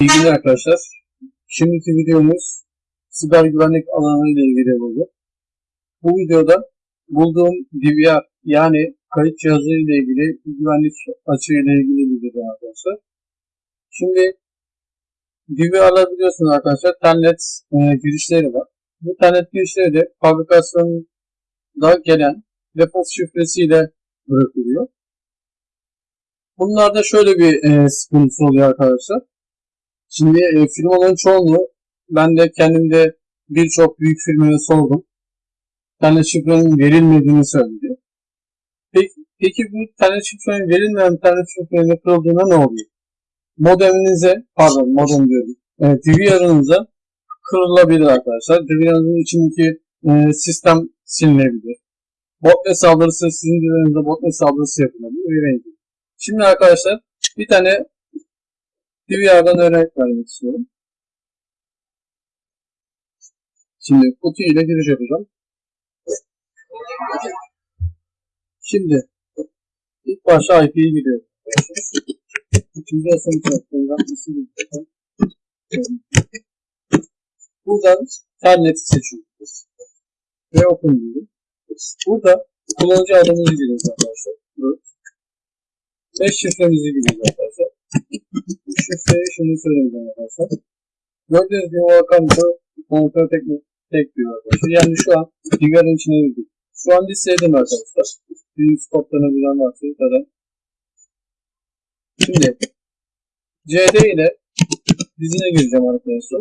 İyi günler arkadaşlar. Şimdiki videomuz siber güvenlik alanı ile ilgili olacak. Bu videoda bulduğum DVR yani kayıt cihazı ile ilgili güvenlik açığı ile ilgili video arkadaşlar. Şimdi DVR'lar biliyorsunuz arkadaşlar telnet e, girişleri var. Bu telnet girişleri de fabrikasyonda gelen default şifresiyle bırakılıyor. Bunlarda şöyle bir e, sıkıntısı oluyor arkadaşlar. Şimdi e, firmaların çoğunluğu ben de kendimde birçok büyük firmaya sordum. Tane şifrenin verilmediğini söyledi. Peki, peki bu tane şifrenin verilmeyen tane şifrenin yapıldığında ne oluyor? Modeminize, pardon modem diyorum, e, DVR'ınıza kırılabilir arkadaşlar. DVR'ınızın içindeki e, sistem silinebilir. Botnet saldırısı sizin DVR'ınızda botnet saldırısı yapılabilir. Şimdi arkadaşlar bir tane DVR'dan örnek vermek istiyorum. Şimdi kutu ile giriş yapacağım. Şimdi ilk başta IP'yi giriyorum. İkinci asım tarafından? Buradan terneti seçiyorum. Ve open diyorum. Burada kullanıcı adımızı giriyoruz arkadaşlar. Evet. Ve şifremizi giriyoruz arkadaşlar. Şifreyi şunu söyleyeceğim arkadaşlar. Gördüğünüz gibi Volkan bu kontrol tek, tek diyor arkadaşlar. Yani şu an Digar'ın içine girdik. Şu an listedim arkadaşlar. Birinci spotlarına bilen varsa zaten. Şimdi CD ile dizine gireceğim arkadaşlar.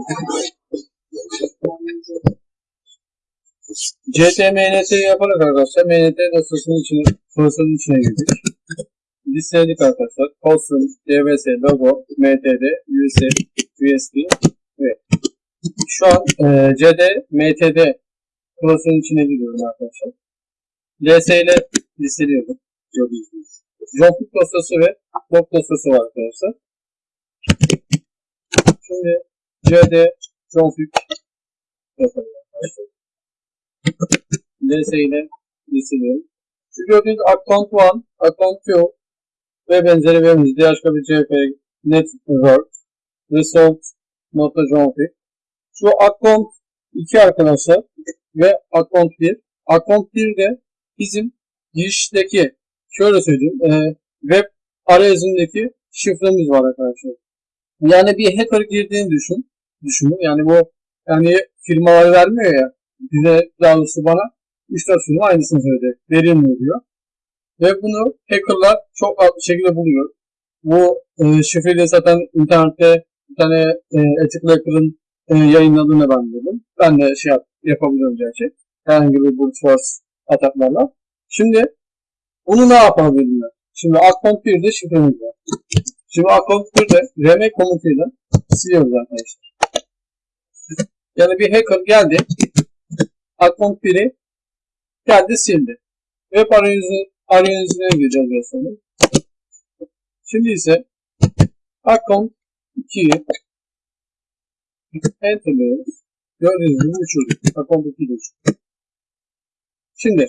CTMNT yaparak arkadaşlar MNT dosyasının içine, dosyasının içine girdik. Listeledik arkadaşlar. Custom, DVS, logo, MTD, USB, USB ve şu an e, CD, MTD dosyasının içine giriyorum arkadaşlar. LS ile listeliyorum. Gördüğünüz gibi. Config dosyası ve log dosyası var arkadaşlar. Şimdi CD, config yapalım arkadaşlar. LS ile listeliyorum. Şu gördüğünüz account 1, account 2 ve benzeri verimiz DHKBCP, Network, Result, Nota Config. Şu account 2 arkadaşlar ve account 1. Account 1 de bizim girişteki şöyle söyleyeyim e, web arayüzündeki şifremiz var arkadaşlar. Yani bir hacker girdiğini düşün. Düşünün. Yani bu yani firmalar vermiyor ya bize daha doğrusu bana işte şunu aynısını söyledi. Verilmiyor diyor. Ve bunu hackerlar çok rahat bir şekilde buluyor. Bu e, şifreyi zaten internette bir tane e, Ethical Hacker'ın e, yayınladığını ben dedim. Ben de şey yap, yapabiliyorum gerçi. Herhangi bir brute force ataklarla. Şimdi bunu ne yapabilirler? Şimdi account 1'de şifremiz var. Şimdi account 1'de rm komutuyla siliyoruz arkadaşlar. Yani bir hacker geldi. Account 1'i geldi sildi. Web arayüzü, arayüzüne gireceğiz biraz sonra. Şimdi ise account 2'yi enterliyoruz. Gördüğünüz gibi uçurduk. Account 2'yi uçurduk. Şimdi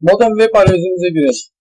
modem web arayüzümüze girelim.